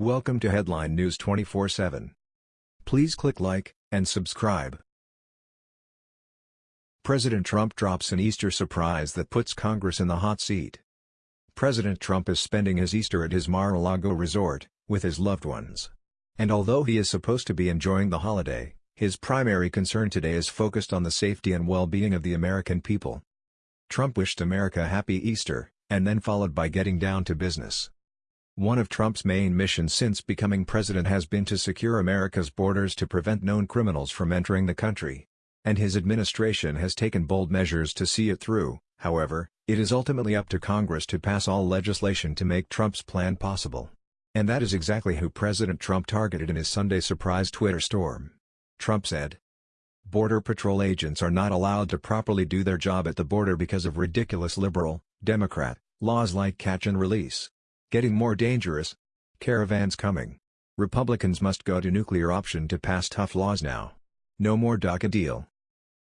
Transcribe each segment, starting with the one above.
Welcome to Headline News 24/7. Please click like and subscribe. President Trump drops an Easter surprise that puts Congress in the hot seat. President Trump is spending his Easter at his Mar-a-Lago resort, with his loved ones. And although he is supposed to be enjoying the holiday, his primary concern today is focused on the safety and well-being of the American people. Trump wished America happy Easter, and then followed by getting down to business. One of Trump's main missions since becoming president has been to secure America's borders to prevent known criminals from entering the country. And his administration has taken bold measures to see it through, however, it is ultimately up to Congress to pass all legislation to make Trump's plan possible. And that is exactly who President Trump targeted in his Sunday surprise Twitter storm. Trump said, Border Patrol agents are not allowed to properly do their job at the border because of ridiculous liberal, Democrat, laws like catch and release. Getting more dangerous. Caravans coming. Republicans must go to nuclear option to pass tough laws now. No more DACA deal.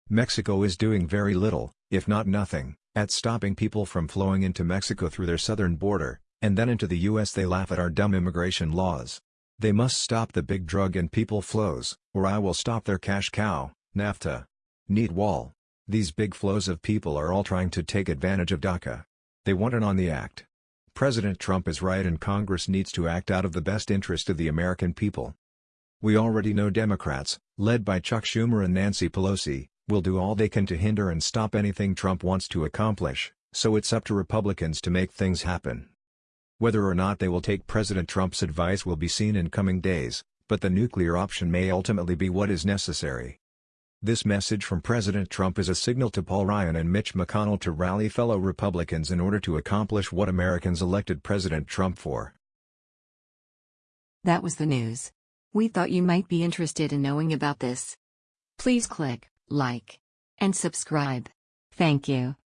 Mexico is doing very little, if not nothing, at stopping people from flowing into Mexico through their southern border, and then into the U.S. they laugh at our dumb immigration laws. They must stop the big drug and people flows, or I will stop their cash cow, NAFTA. Neat wall. These big flows of people are all trying to take advantage of DACA. They want it on the act. President Trump is right and Congress needs to act out of the best interest of the American people. We already know Democrats, led by Chuck Schumer and Nancy Pelosi, will do all they can to hinder and stop anything Trump wants to accomplish, so it's up to Republicans to make things happen. Whether or not they will take President Trump's advice will be seen in coming days, but the nuclear option may ultimately be what is necessary. This message from President Trump is a signal to Paul Ryan and Mitch McConnell to rally fellow Republicans in order to accomplish what Americans elected President Trump for. That was the news. We thought you might be interested in knowing about this. Please click like and subscribe. Thank you.